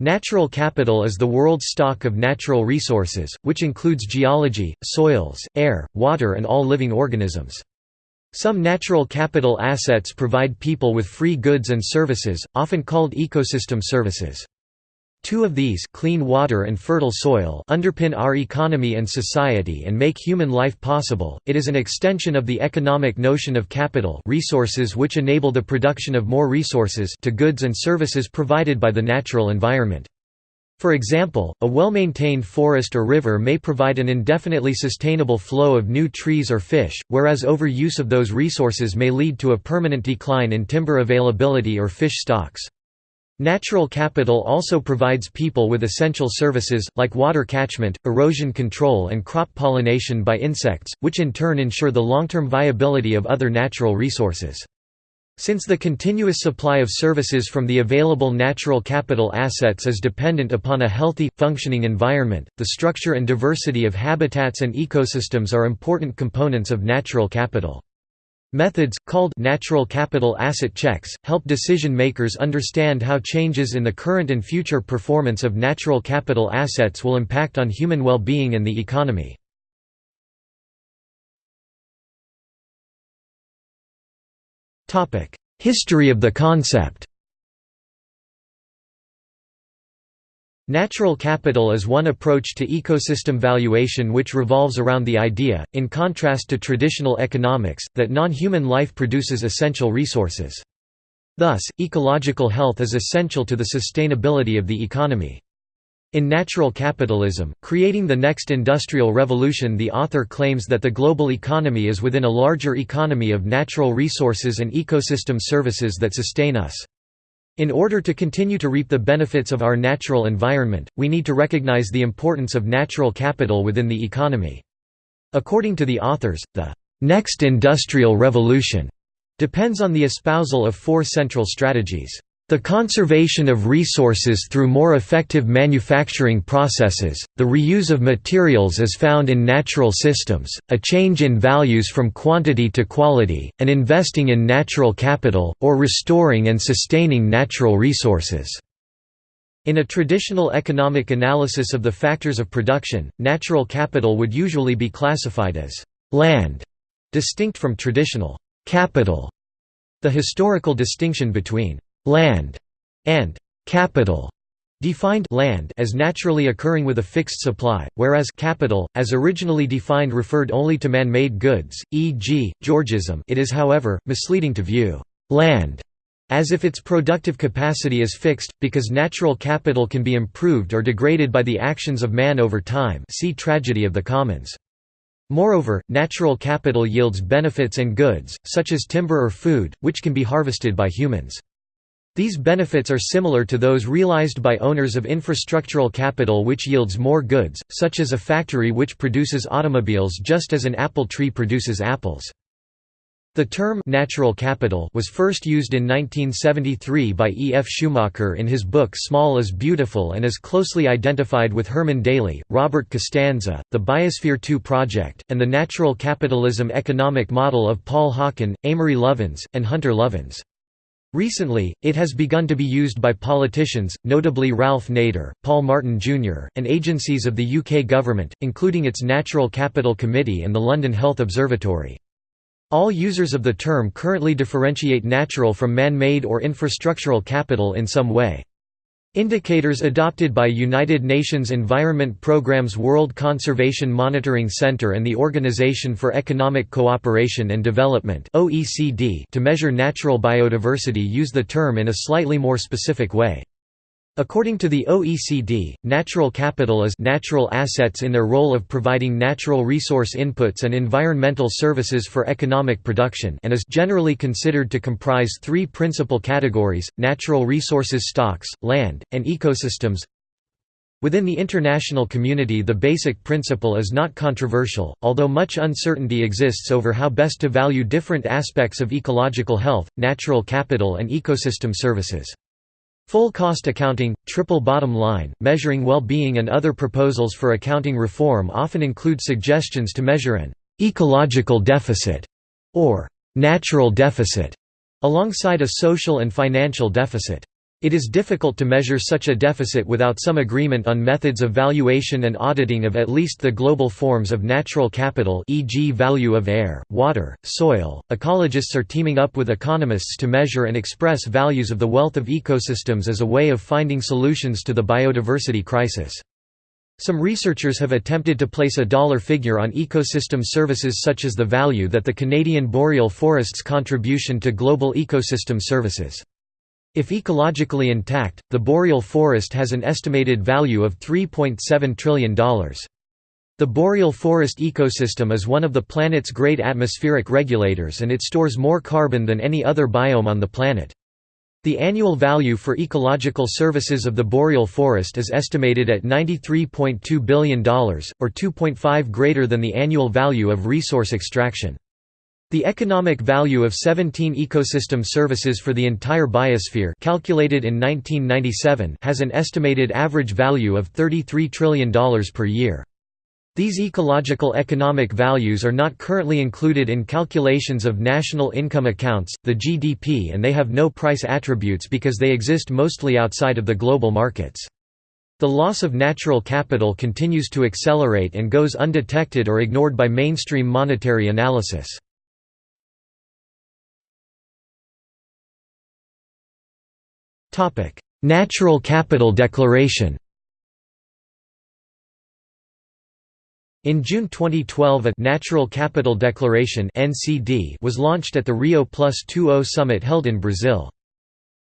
Natural capital is the world's stock of natural resources, which includes geology, soils, air, water and all living organisms. Some natural capital assets provide people with free goods and services, often called ecosystem services. Two of these clean water and fertile soil underpin our economy and society and make human life possible. It is an extension of the economic notion of capital resources which enable the production of more resources to goods and services provided by the natural environment. For example, a well-maintained forest or river may provide an indefinitely sustainable flow of new trees or fish, whereas overuse of those resources may lead to a permanent decline in timber availability or fish stocks. Natural capital also provides people with essential services, like water catchment, erosion control and crop pollination by insects, which in turn ensure the long-term viability of other natural resources. Since the continuous supply of services from the available natural capital assets is dependent upon a healthy, functioning environment, the structure and diversity of habitats and ecosystems are important components of natural capital. Methods, called natural capital asset checks, help decision-makers understand how changes in the current and future performance of natural capital assets will impact on human well-being and the economy. History of the concept Natural capital is one approach to ecosystem valuation which revolves around the idea, in contrast to traditional economics, that non-human life produces essential resources. Thus, ecological health is essential to the sustainability of the economy. In Natural Capitalism, Creating the Next Industrial Revolution the author claims that the global economy is within a larger economy of natural resources and ecosystem services that sustain us. In order to continue to reap the benefits of our natural environment, we need to recognize the importance of natural capital within the economy. According to the authors, the next industrial revolution depends on the espousal of four central strategies. The conservation of resources through more effective manufacturing processes, the reuse of materials as found in natural systems, a change in values from quantity to quality, and investing in natural capital, or restoring and sustaining natural resources. In a traditional economic analysis of the factors of production, natural capital would usually be classified as land, distinct from traditional capital. The historical distinction between land, and capital defined land as naturally occurring with a fixed supply, whereas capital, as originally defined referred only to man-made goods, e.g., Georgism it is however, misleading to view land as if its productive capacity is fixed, because natural capital can be improved or degraded by the actions of man over time see Tragedy of the Commons. Moreover, natural capital yields benefits and goods, such as timber or food, which can be harvested by humans. These benefits are similar to those realized by owners of infrastructural capital which yields more goods, such as a factory which produces automobiles just as an apple tree produces apples. The term «natural capital» was first used in 1973 by E. F. Schumacher in his book Small is Beautiful and is closely identified with Herman Daly, Robert Costanza, the Biosphere 2 Project, and the natural capitalism economic model of Paul Hawken, Amory Lovins, and Hunter Lovins. Recently, it has begun to be used by politicians, notably Ralph Nader, Paul Martin Jr., and agencies of the UK government, including its Natural Capital Committee and the London Health Observatory. All users of the term currently differentiate natural from man-made or infrastructural capital in some way. Indicators adopted by United Nations Environment Programme's World Conservation Monitoring Center and the Organization for Economic Cooperation and Development to measure natural biodiversity use the term in a slightly more specific way. According to the OECD, natural capital is natural assets in their role of providing natural resource inputs and environmental services for economic production and is generally considered to comprise three principal categories, natural resources stocks, land, and ecosystems. Within the international community the basic principle is not controversial, although much uncertainty exists over how best to value different aspects of ecological health, natural capital and ecosystem services. Full cost accounting, triple bottom line, measuring well-being and other proposals for accounting reform often include suggestions to measure an «ecological deficit» or «natural deficit» alongside a social and financial deficit. It is difficult to measure such a deficit without some agreement on methods of valuation and auditing of at least the global forms of natural capital e.g. value of air, water, soil. Ecologists are teaming up with economists to measure and express values of the wealth of ecosystems as a way of finding solutions to the biodiversity crisis. Some researchers have attempted to place a dollar figure on ecosystem services such as the value that the Canadian boreal forest's contribution to global ecosystem services. If ecologically intact, the boreal forest has an estimated value of $3.7 trillion. The boreal forest ecosystem is one of the planet's great atmospheric regulators and it stores more carbon than any other biome on the planet. The annual value for ecological services of the boreal forest is estimated at $93.2 billion, or 2.5 greater than the annual value of resource extraction. The economic value of 17 ecosystem services for the entire biosphere calculated in 1997 has an estimated average value of $33 trillion per year. These ecological economic values are not currently included in calculations of national income accounts, the GDP and they have no price attributes because they exist mostly outside of the global markets. The loss of natural capital continues to accelerate and goes undetected or ignored by mainstream monetary analysis. Natural Capital Declaration In June 2012 a «Natural Capital Declaration» was launched at the Rio Plus 20 summit held in Brazil.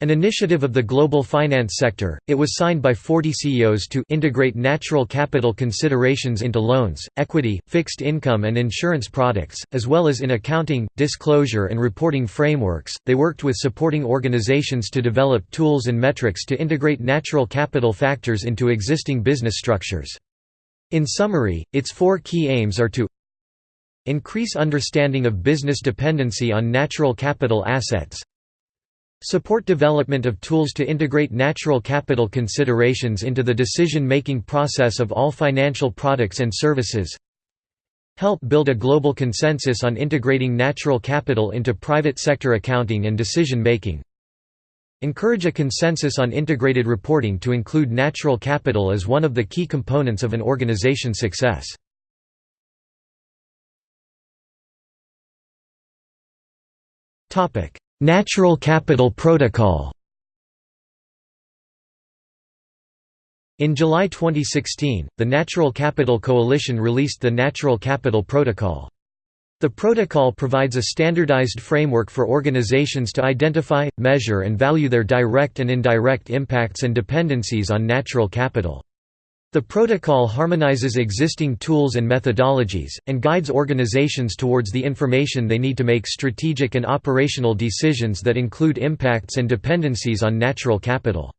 An initiative of the global finance sector, it was signed by 40 CEOs to integrate natural capital considerations into loans, equity, fixed income, and insurance products, as well as in accounting, disclosure, and reporting frameworks. They worked with supporting organizations to develop tools and metrics to integrate natural capital factors into existing business structures. In summary, its four key aims are to increase understanding of business dependency on natural capital assets Support development of tools to integrate natural capital considerations into the decision-making process of all financial products and services Help build a global consensus on integrating natural capital into private sector accounting and decision-making Encourage a consensus on integrated reporting to include natural capital as one of the key components of an organization's success. Natural Capital Protocol In July 2016, the Natural Capital Coalition released the Natural Capital Protocol. The protocol provides a standardized framework for organizations to identify, measure and value their direct and indirect impacts and dependencies on natural capital. The protocol harmonizes existing tools and methodologies, and guides organizations towards the information they need to make strategic and operational decisions that include impacts and dependencies on natural capital.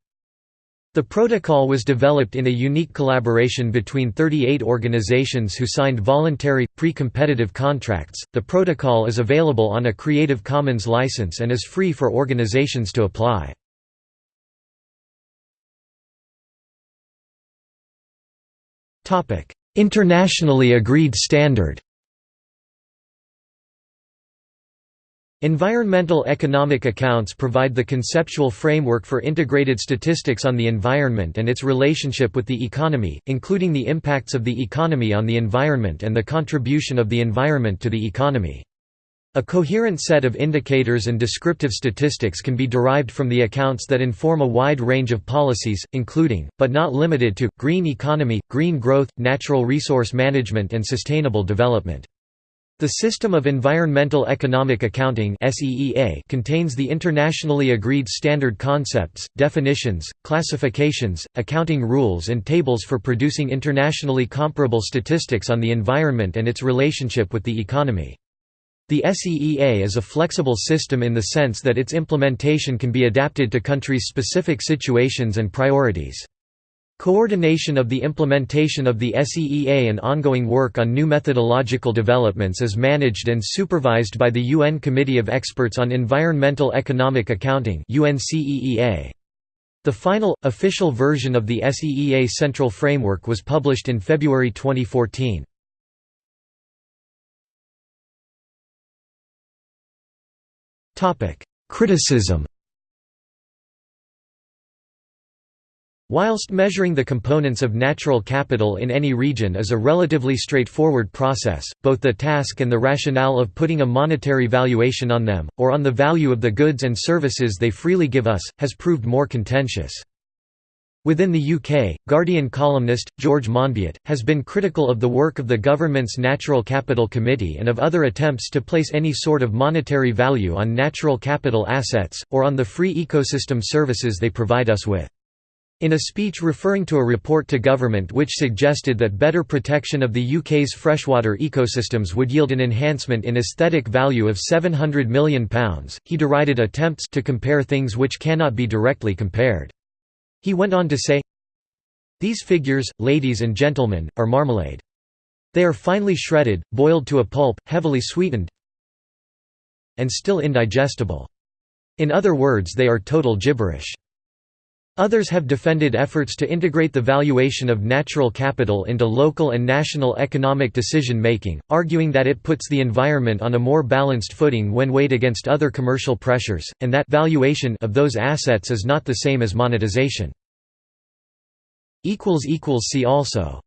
The protocol was developed in a unique collaboration between 38 organizations who signed voluntary, pre-competitive contracts. The protocol is available on a Creative Commons license and is free for organizations to apply. Internationally agreed standard Environmental economic accounts provide the conceptual framework for integrated statistics on the environment and its relationship with the economy, including the impacts of the economy on the environment and the contribution of the environment to the economy. A coherent set of indicators and descriptive statistics can be derived from the accounts that inform a wide range of policies, including, but not limited to, green economy, green growth, natural resource management and sustainable development. The System of Environmental Economic Accounting contains the internationally agreed standard concepts, definitions, classifications, accounting rules and tables for producing internationally comparable statistics on the environment and its relationship with the economy. The SEEA is a flexible system in the sense that its implementation can be adapted to countries' specific situations and priorities. Coordination of the implementation of the SEEA and ongoing work on new methodological developments is managed and supervised by the UN Committee of Experts on Environmental Economic Accounting The final, official version of the SEEA Central Framework was published in February 2014. Criticism Whilst measuring the components of natural capital in any region is a relatively straightforward process, both the task and the rationale of putting a monetary valuation on them, or on the value of the goods and services they freely give us, has proved more contentious. Within the UK, Guardian columnist, George Monbiot, has been critical of the work of the government's Natural Capital Committee and of other attempts to place any sort of monetary value on natural capital assets, or on the free ecosystem services they provide us with. In a speech referring to a report to government which suggested that better protection of the UK's freshwater ecosystems would yield an enhancement in aesthetic value of £700 million, he derided attempts to compare things which cannot be directly compared. He went on to say, These figures, ladies and gentlemen, are marmalade. They are finely shredded, boiled to a pulp, heavily sweetened, and still indigestible. In other words they are total gibberish. Others have defended efforts to integrate the valuation of natural capital into local and national economic decision-making, arguing that it puts the environment on a more balanced footing when weighed against other commercial pressures, and that valuation of those assets is not the same as monetization. See also